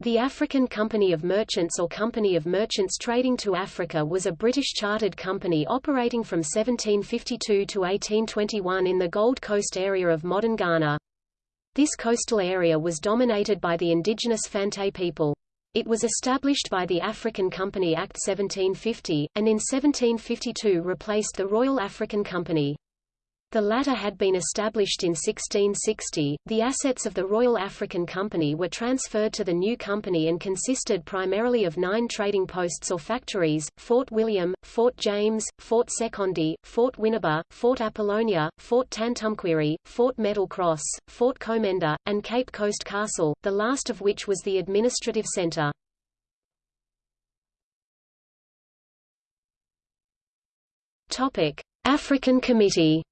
The African Company of Merchants or Company of Merchants Trading to Africa was a British chartered company operating from 1752 to 1821 in the Gold Coast area of modern Ghana. This coastal area was dominated by the indigenous Fante people. It was established by the African Company Act 1750, and in 1752 replaced the Royal African Company. The latter had been established in 1660. The assets of the Royal African Company were transferred to the new company and consisted primarily of nine trading posts or factories, Fort William, Fort James, Fort Sekondi, Fort Winneba, Fort Apollonia, Fort Tantumquery, Fort Metal Cross, Fort Komenda, and Cape Coast Castle, the last of which was the administrative centre. African Committee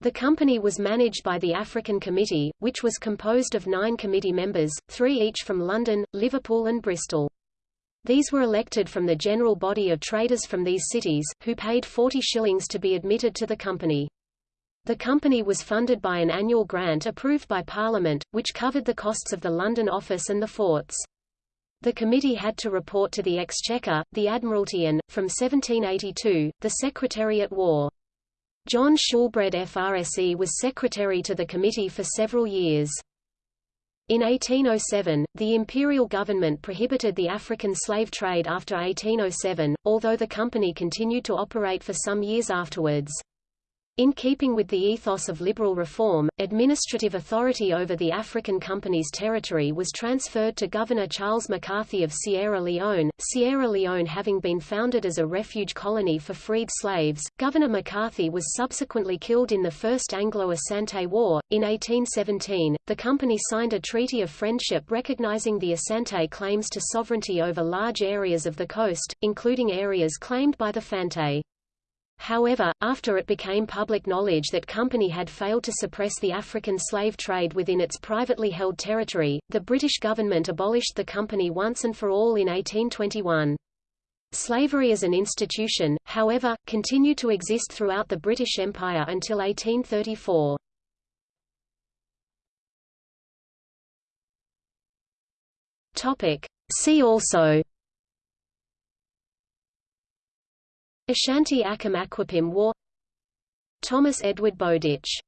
The company was managed by the African Committee, which was composed of nine committee members, three each from London, Liverpool and Bristol. These were elected from the general body of traders from these cities, who paid 40 shillings to be admitted to the company. The company was funded by an annual grant approved by Parliament, which covered the costs of the London office and the forts. The committee had to report to the Exchequer, the Admiralty and, from 1782, the Secretary at War. John Shoolbred FRSE was secretary to the committee for several years. In 1807, the imperial government prohibited the African slave trade after 1807, although the company continued to operate for some years afterwards. In keeping with the ethos of liberal reform, administrative authority over the African Company's territory was transferred to Governor Charles MacCarthy of Sierra Leone. Sierra Leone having been founded as a refuge colony for freed slaves, Governor MacCarthy was subsequently killed in the First Anglo-Asante War. In 1817, the company signed a treaty of friendship recognizing the Asante claims to sovereignty over large areas of the coast, including areas claimed by the Fante. However, after it became public knowledge that company had failed to suppress the African slave trade within its privately held territory, the British government abolished the company once and for all in 1821. Slavery as an institution, however, continued to exist throughout the British Empire until 1834. See also Ashanti Aquapim War. Thomas Edward Bowditch